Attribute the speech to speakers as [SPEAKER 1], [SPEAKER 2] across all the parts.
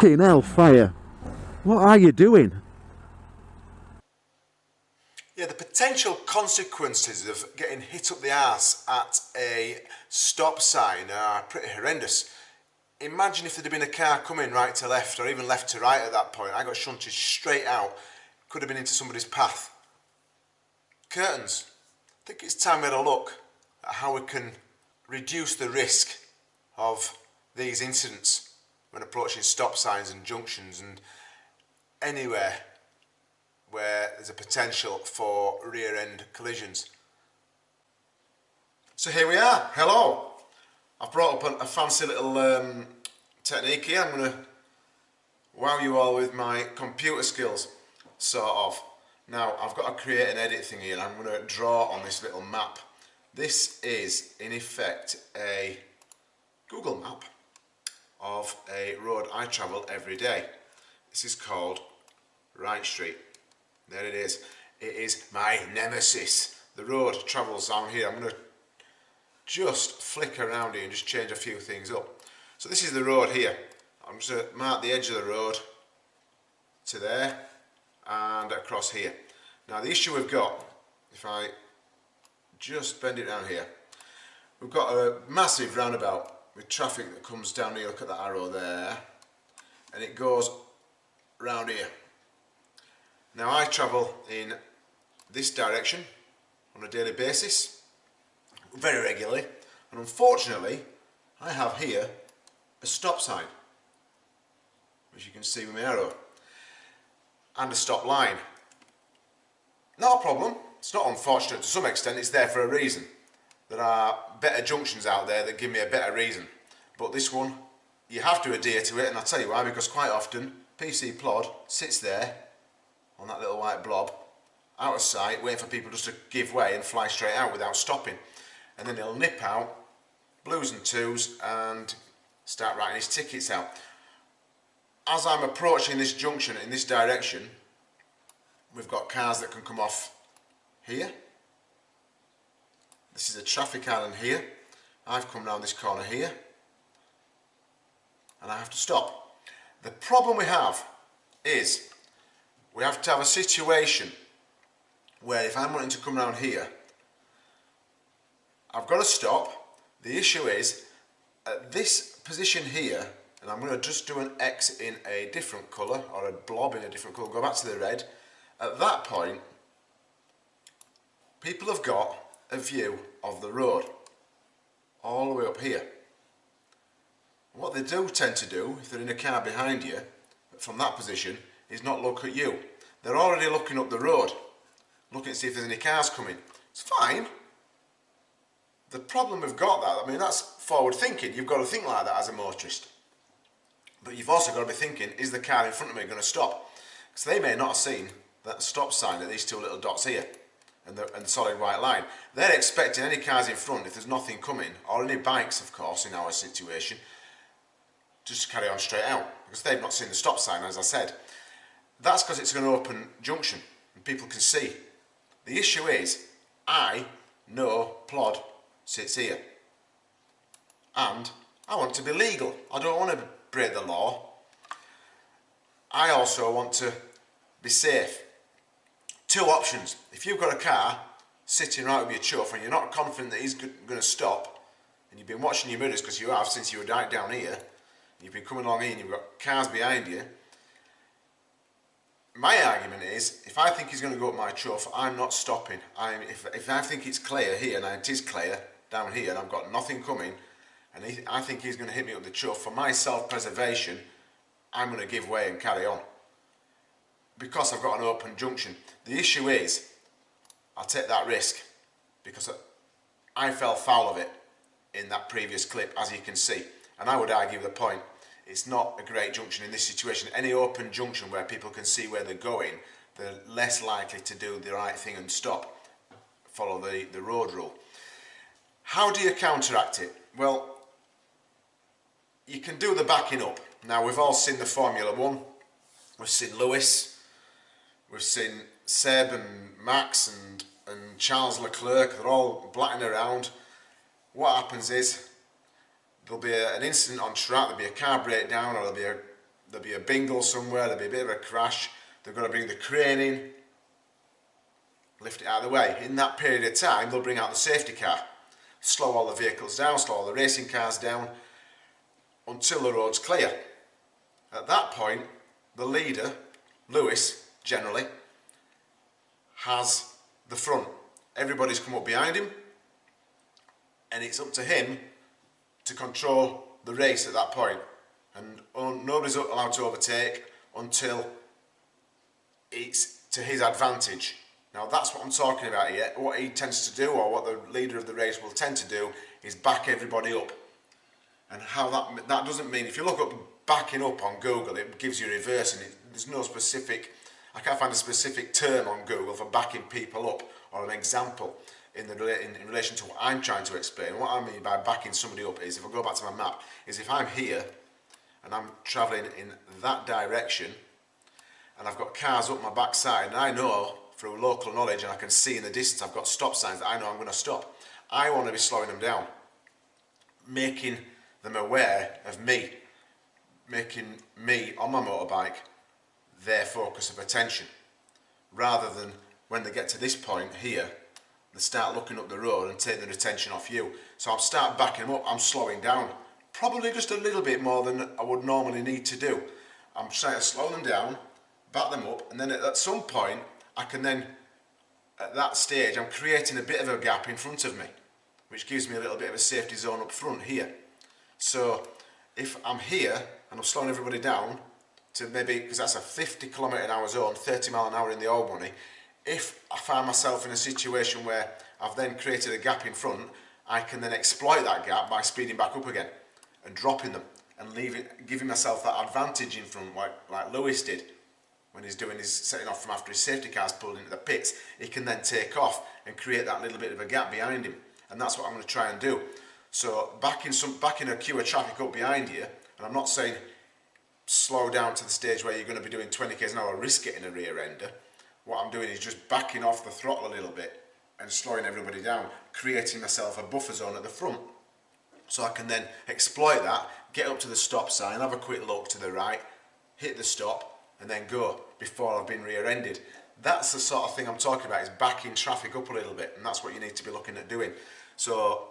[SPEAKER 1] Fucking hellfire. What are you doing?
[SPEAKER 2] Yeah, the potential consequences of getting hit up the arse at a stop sign are pretty horrendous. Imagine if there'd have been a car coming right to left or even left to right at that point. I got shunted straight out. Could have been into somebody's path. Curtains. I think it's time we had a look at how we can reduce the risk of these incidents when approaching stop signs and junctions and anywhere where there's a potential for rear end collisions. So here we are, hello. I've brought up a, fancy little um, technique here. I'm going to wow you all with my computer skills, sort of. Now I've got to create an edit thing here and I'm going to draw on this little map. This is in effect a Google map of a road I travel every day. This is called Wright Street. There it is. It is my nemesis. The road travels down here. I'm going to just flick around here and just change a few things up. So this is the road here. I'm just going to mark the edge of the road to there and across here. Now the issue we've got, if I just bend it down here, we've got a massive roundabout with traffic that comes down here, look at that arrow there, and it goes round here. Now I travel in this direction on a daily basis, very regularly, and unfortunately I have here a stop sign, which you can see with my arrow, and a stop line. Not a problem, it's not unfortunate to some extent, it's there for a reason. There are better junctions out there that give me a better reason, but this one, you have to adhere to it, and I'll tell you why, because quite often PC Plod sits there on that little white blob out of sight waiting for people just to give way and fly straight out without stopping. And then he'll nip out blues and twos and start writing his tickets out. As I'm approaching this junction in this direction we've got cars that can come off here this is a traffic island here I've come round this corner here and I have to stop the problem we have is we have to have a situation where if I'm wanting to come around here, I've got to stop. The issue is, at this position here, and I'm going to just do an X in a different colour, or a blob in a different colour, go back to the red. At that point, people have got a view of the road, all the way up here. What they do tend to do, if they're in a car behind you, from that position, is not look at you. They're already looking up the road, looking to see if there's any cars coming. It's fine. The problem we've got that, I mean that's forward thinking, you've got to think like that as a motorist. But you've also got to be thinking, is the car in front of me going to stop? Because they may not have seen that stop sign at these two little dots here and the, and solid white line. They're expecting any cars in front, if there's nothing coming, or any bikes of course in our situation, just carry on straight out because they've not seen the stop sign as I said. That's because it's an open junction and people can see. The issue is, I know Plod sits here. And I want to be legal. I don't want to break the law. I also want to be safe. Two options. If you've got a car sitting right with your chuff and you're not confident that he's going to stop, and you've been watching your mirrors because you have since you were down here, you've been coming along here and you've got cars behind you, my argument is, if I think he's going to go up my chuff, I'm not stopping. I'm, if, if I think it's clear here, and it is clear down here, and I've got nothing coming, and he, I think he's going to hit me up the chuff, for my self-preservation, I'm going to give way and carry on. Because I've got an open junction. The issue is, I'll take that risk, because I fell foul of it in that previous clip, as you can see. And I would argue the point it's not a great junction in this situation. Any open junction where people can see where they're going, they're less likely to do the right thing and stop, follow the, the road rule. How do you counteract it? Well, you can do the backing up. Now, we've all seen the Formula One. We've seen Lewis. We've seen Seb and Max and, and Charles Leclerc. They're all blatting around. What happens is there'll be a, an incident on track, there'll be a car breakdown or there'll be a there'll be a bingle somewhere, there'll be a bit of a crash, they're going to bring the crane in, lift it out of the way. In that period of time, they'll bring out the safety car, slow all the vehicles down, slow all the racing cars down, until the road's clear. At that point, the leader, Lewis, generally, has the front. Everybody's come up behind him, and it's up to him to control the race at that point. And oh, nobody's allowed to overtake until it's to his advantage. Now that's what I'm talking about here. What he tends to do, or what the leader of the race will tend to do, is back everybody up. And how that that doesn't mean if you look up backing up on Google, it gives you reverse, and it, there's no specific. I can't find a specific term on Google for backing people up or an example in, the, in, in relation to what I'm trying to explain. What I mean by backing somebody up is, if I go back to my map, is if I'm here and I'm travelling in that direction and I've got cars up my backside and I know through local knowledge and I can see in the distance I've got stop signs that I know I'm going to stop. I want to be slowing them down, making them aware of me, making me on my motorbike their focus of attention rather than when they get to this point here they start looking up the road and take their attention off you. So I'll start backing them up, I'm slowing down. Probably just a little bit more than I would normally need to do. I'm trying to slow them down, back them up, and then at some point, I can then, at that stage, I'm creating a bit of a gap in front of me, which gives me a little bit of a safety zone up front here. So if I'm here and I'm slowing everybody down to maybe, because that's a 50 kilometre an hour zone, 30 mile an hour in the old money, if I find myself in a situation where I've then created a gap in front, I can then exploit that gap by speeding back up again and dropping them and leaving, giving myself that advantage in front like, like Lewis did when he's doing his setting off from after his safety car's pulled into the pits. He can then take off and create that little bit of a gap behind him. And that's what I'm going to try and do. So backing, some, backing a queue of traffic up behind you, and I'm not saying slow down to the stage where you're going to be doing 20 k's an hour, risk getting a rear ender what I'm doing is just backing off the throttle a little bit and slowing everybody down, creating myself a buffer zone at the front. So I can then exploit that, get up to the stop sign, have a quick look to the right, hit the stop, and then go before I've been rear-ended. That's the sort of thing I'm talking about, is backing traffic up a little bit, and that's what you need to be looking at doing. So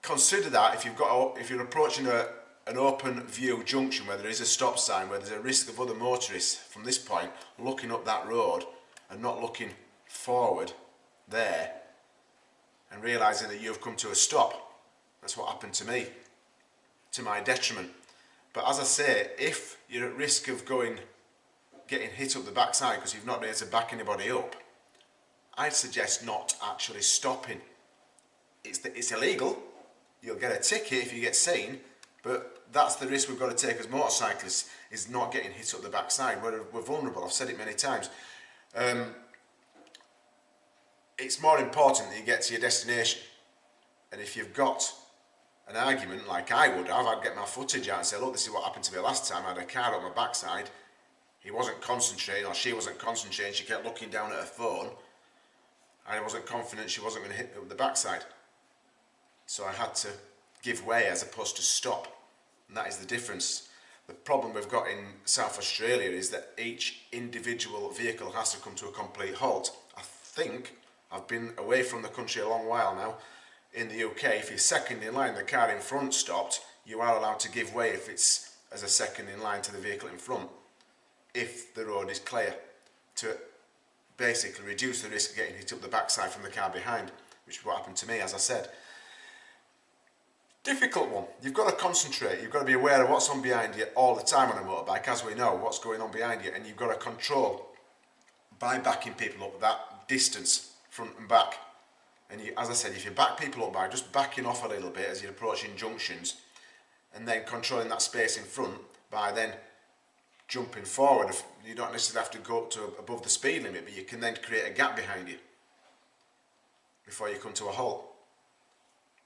[SPEAKER 2] consider that if you've got if you're approaching a, an open view junction where there is a stop sign, where there's a risk of other motorists from this point looking up that road, and not looking forward there and realizing that you've come to a stop. That's what happened to me, to my detriment. But as I say, if you're at risk of going, getting hit up the backside because you've not been able to back anybody up, I'd suggest not actually stopping. It's, the, it's illegal. You'll get a ticket if you get seen, but that's the risk we've got to take as motorcyclists, is not getting hit up the backside. We're, we're vulnerable, I've said it many times. Um, it's more important that you get to your destination. And if you've got an argument like I would have, I'd get my footage out and say, look, this is what happened to me last time. I had a car on my backside. He wasn't concentrating, or she wasn't concentrating. She kept looking down at her phone. And I wasn't confident she wasn't going to hit me with the backside. So I had to give way as opposed to stop. And that is the difference. The problem we've got in South Australia is that each individual vehicle has to come to a complete halt. I think, I've been away from the country a long while now, in the UK, if you're second in line, the car in front stopped, you are allowed to give way if it's as a second in line to the vehicle in front, if the road is clear, to basically reduce the risk of getting hit up the backside from the car behind, which is what happened to me, as I said. Difficult one. You've got to concentrate. You've got to be aware of what's on behind you all the time on a motorbike, as we know, what's going on behind you, and you've got to control by backing people up that distance, front and back. And you, as I said, if you back people up by just backing off a little bit as you're approaching junctions, and then controlling that space in front by then jumping forward, you don't necessarily have to go up to above the speed limit, but you can then create a gap behind you before you come to a halt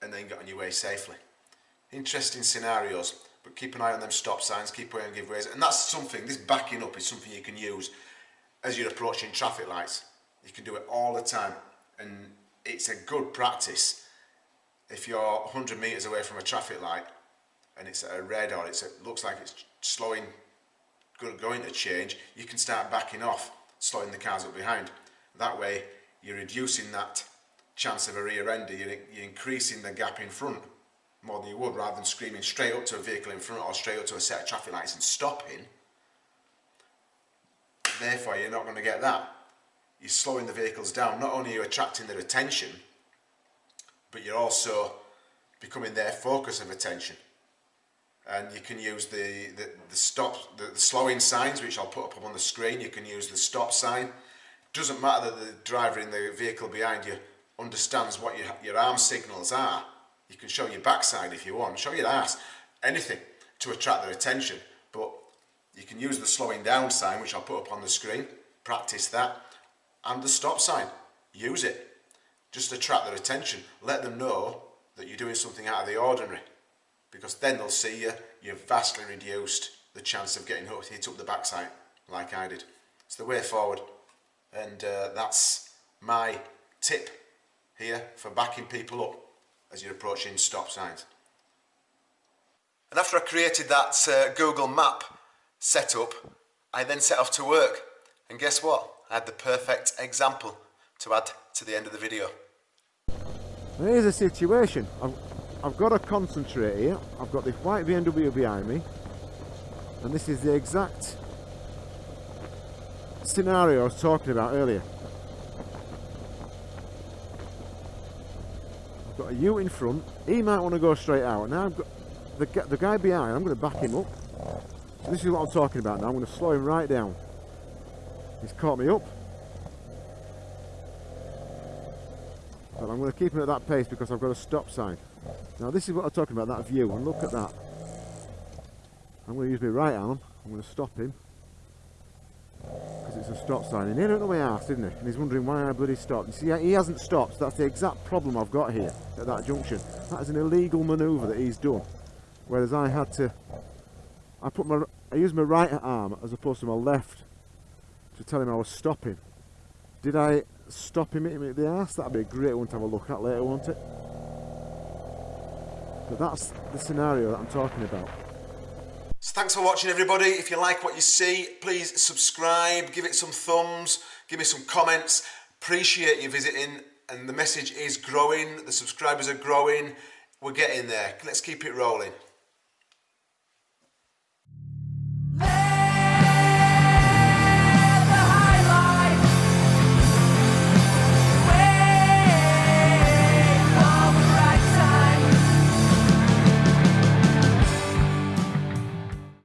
[SPEAKER 2] and then get on your way safely. Interesting scenarios, but keep an eye on them stop signs, keep away on giveaways, and that's something, this backing up is something you can use as you're approaching traffic lights. You can do it all the time, and it's a good practice if you're 100 metres away from a traffic light and it's a red or it's a, looks like it's slowing going to change, you can start backing off, slowing the cars up behind. That way, you're reducing that chance of a rear ender, you're, you're increasing the gap in front more than you would rather than screaming straight up to a vehicle in front or straight up to a set of traffic lights and stopping. Therefore, you're not going to get that. You're slowing the vehicles down. Not only are you attracting their attention, but you're also becoming their focus of attention. And you can use the, the, the stop, the, the slowing signs, which I'll put up on the screen. You can use the stop sign. It Doesn't matter that the driver in the vehicle behind you understands what your, your arm signals are. You can show your backside if you want, show your ass, anything to attract their attention. But you can use the slowing down sign, which I'll put up on the screen, practice that, and the stop sign. Use it. Just attract their attention. Let them know that you're doing something out of the ordinary. Because then they'll see you, you've vastly reduced the chance of getting hooked. hit up the backside, like I did. It's the way forward. And uh, that's my tip here for backing people up as you're approaching stop signs. And after I created that uh, Google map setup, I then set off to work. And guess what? I had the perfect example to add to the end of the video.
[SPEAKER 1] Here's the situation. I've, I've got to concentrate here. I've got this white BMW behind me. And this is the exact scenario I was talking about earlier. Got a U in front. He might want to go straight out. Now I've got the, the guy behind. I'm going to back him up. This is what I'm talking about now. I'm going to slow him right down. He's caught me up. But I'm going to keep him at that pace because I've got a stop sign. Now this is what I'm talking about, that view, and look at that. I'm going to use my right arm, I'm going to stop him. It's a stop sign. And he don't know my ass, isn't he? And he's wondering why I bloody stopped. You see, he hasn't stopped, that's the exact problem I've got here, at that junction. That is an illegal manoeuvre that he's done. Whereas I had to... I put my... I used my right arm as opposed to my left to tell him I was stopping. Did I stop him hitting me at the ass? That'd be a great one to have a look at later, won't it? But that's the scenario that I'm talking about.
[SPEAKER 2] So thanks for watching everybody. If you like what you see, please subscribe, give it some thumbs, give me some comments. Appreciate you visiting and the message is growing, the subscribers are growing. We're getting there. Let's keep it rolling.